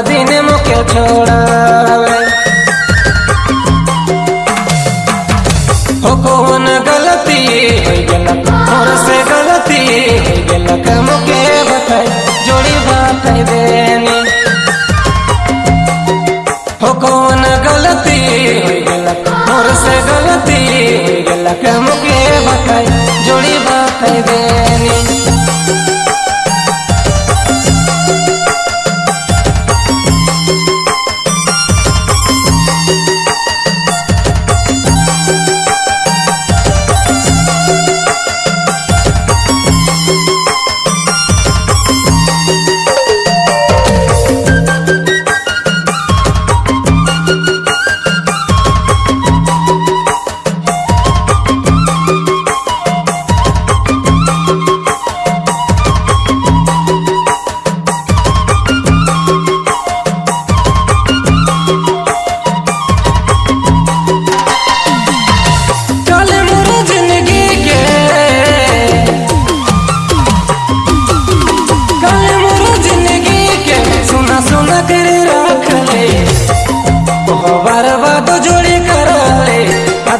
दिन मुके छोड़ावे हो। कौन गलती? और से गलती? मुके जोड़ी बात देनी। हो कौन गलती? और से गलती? मुके जोड़ी बात देनी।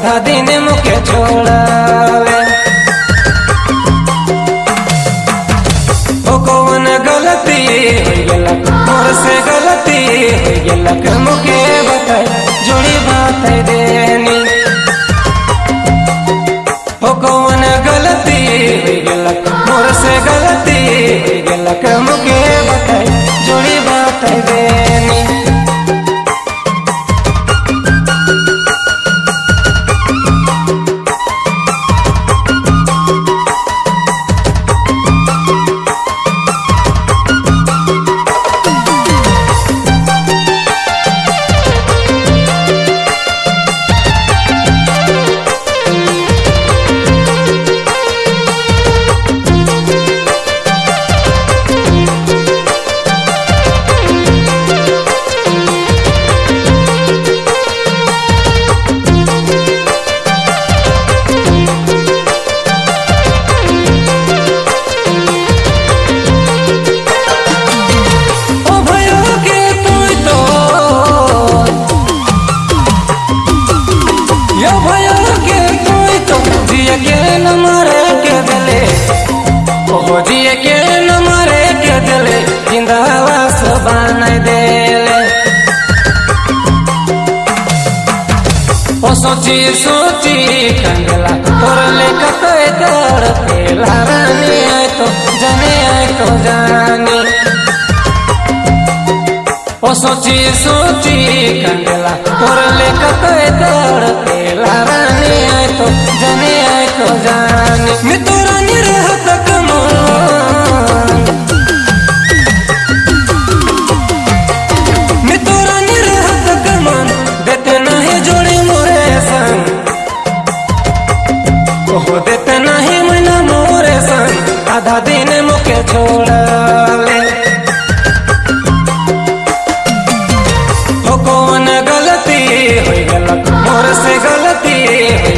आधा दिन मुके छोड़ावे। कौन गलती? गलती? मुके यो भयो के तुई तो जिए के न मरे के दिले। ओ जिए के न मरे के दिले जिंदावा से बनाई देले। ओ सोची सोची, कंगला और ले कतई दर पेला रानी आए तो जाने आए तो जाने। सोची सोची, कंगला। और ले कतई दर पेला रानी आए तो आए तो तो रानी तो देते नहीं मोरे संग नहीं मना मोरे संग आधा दिन